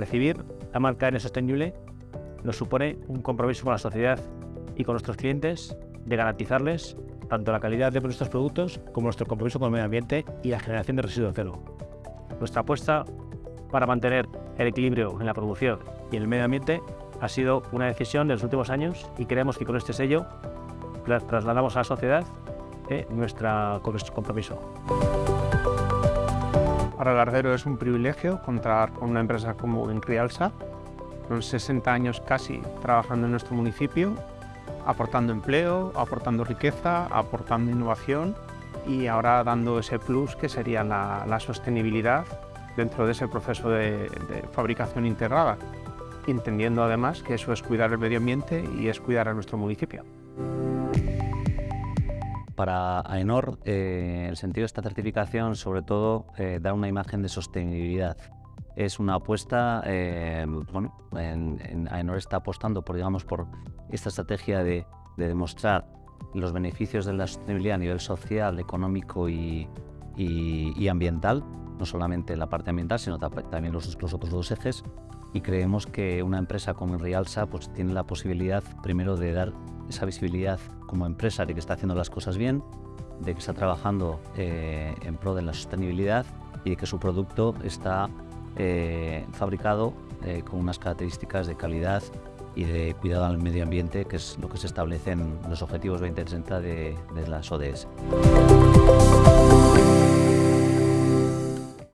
recibir la marca N Sostenible nos supone un compromiso con la sociedad y con nuestros clientes de garantizarles tanto la calidad de nuestros productos como nuestro compromiso con el medio ambiente y la generación de residuos cero. Nuestra apuesta para mantener el equilibrio en la producción y en el medio ambiente ha sido una decisión de los últimos años y creemos que con este sello trasladamos a la sociedad eh, nuestro compromiso. Para Lardero es un privilegio contar con una empresa como Enrialsa, con 60 años casi trabajando en nuestro municipio, aportando empleo, aportando riqueza, aportando innovación y ahora dando ese plus que sería la, sostenibilidad dentro de ese proceso de, fabricación integrada, entendiendo además que eso es cuidar el medio ambiente y es cuidar a nuestro municipio. Para AENOR, eh, el sentido de esta certificación sobre todo eh, da una imagen de sostenibilidad. Es una apuesta, eh, bueno, en, AENOR está apostando por, digamos, por esta estrategia de, demostrar los beneficios de la sostenibilidad a nivel social, económico y, ambiental, no solamente la parte ambiental, sino también los, los, otros dos ejes. Y creemos que una empresa como Rialsa pues, tiene la posibilidad primero de dar esa visibilidad como empresa de que está haciendo las cosas bien, de que está trabajando eh, en pro de la sostenibilidad y de que su producto está eh, fabricado eh, con unas características de calidad y de cuidado al medio ambiente, que es lo que se establece en los Objetivos 2030 de, de las ODS.